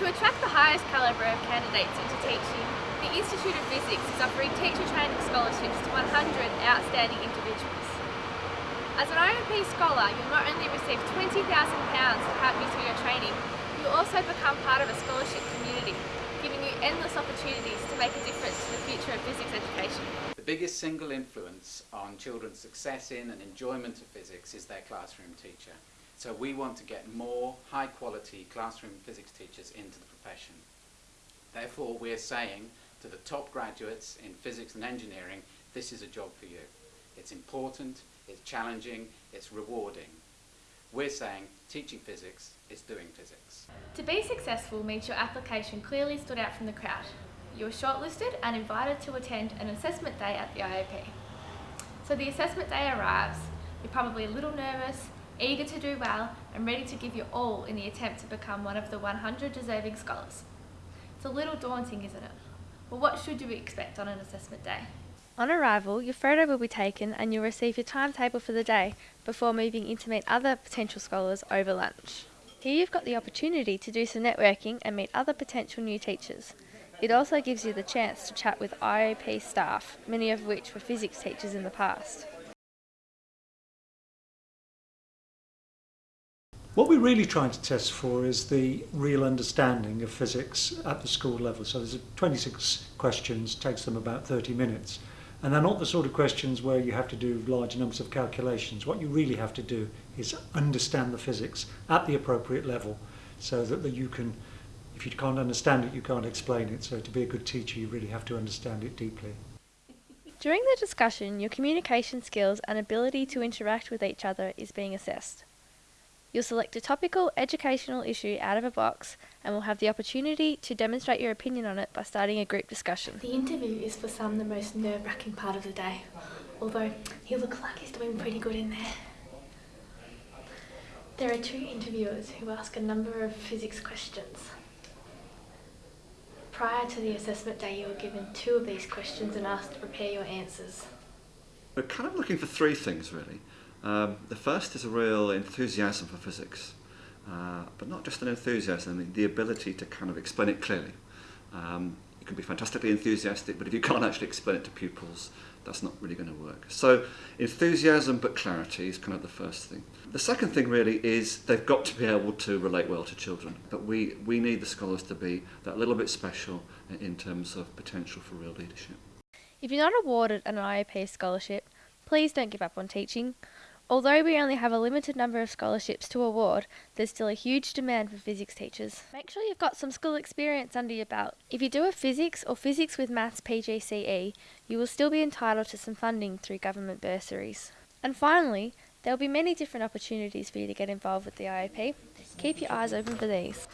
To attract the highest calibre of candidates into teaching, the Institute of Physics is offering teacher training scholarships to 100 outstanding individuals. As an IOP scholar, you'll not only receive £20,000 to help you through your training, you'll also become part of a scholarship community, giving you endless opportunities to make a difference to the future of physics education. The biggest single influence on children's success in and enjoyment of physics is their classroom teacher. So we want to get more high quality classroom physics teachers into the profession. Therefore we're saying to the top graduates in physics and engineering, this is a job for you. It's important, it's challenging, it's rewarding. We're saying teaching physics is doing physics. To be successful means your application clearly stood out from the crowd. You were shortlisted and invited to attend an assessment day at the IOP. So the assessment day arrives, you're probably a little nervous, eager to do well and ready to give your all in the attempt to become one of the 100 deserving scholars. It's a little daunting, isn't it? Well, what should you expect on an assessment day? On arrival, your photo will be taken and you'll receive your timetable for the day before moving in to meet other potential scholars over lunch. Here you've got the opportunity to do some networking and meet other potential new teachers. It also gives you the chance to chat with IOP staff, many of which were physics teachers in the past. What we're really trying to test for is the real understanding of physics at the school level. So there's 26 questions, takes them about 30 minutes. And they're not the sort of questions where you have to do large numbers of calculations. What you really have to do is understand the physics at the appropriate level so that, that you can, if you can't understand it, you can't explain it. So to be a good teacher, you really have to understand it deeply. During the discussion, your communication skills and ability to interact with each other is being assessed. You'll select a topical educational issue out of a box and will have the opportunity to demonstrate your opinion on it by starting a group discussion. The interview is for some the most nerve-wracking part of the day, although he looks like he's doing pretty good in there. There are two interviewers who ask a number of physics questions. Prior to the assessment day you were given two of these questions and asked to prepare your answers. We're kind of looking for three things really. Um, the first is a real enthusiasm for physics, uh, but not just an enthusiasm, the ability to kind of explain it clearly. Um, you can be fantastically enthusiastic, but if you can't actually explain it to pupils, that's not really going to work. So enthusiasm but clarity is kind of the first thing. The second thing really is they've got to be able to relate well to children, but we, we need the scholars to be that little bit special in terms of potential for real leadership. If you're not awarded an IOP scholarship, please don't give up on teaching. Although we only have a limited number of scholarships to award, there's still a huge demand for physics teachers. Make sure you've got some school experience under your belt. If you do a physics or physics with maths PGCE, you will still be entitled to some funding through government bursaries. And finally, there will be many different opportunities for you to get involved with the IOP. Keep your eyes open for these.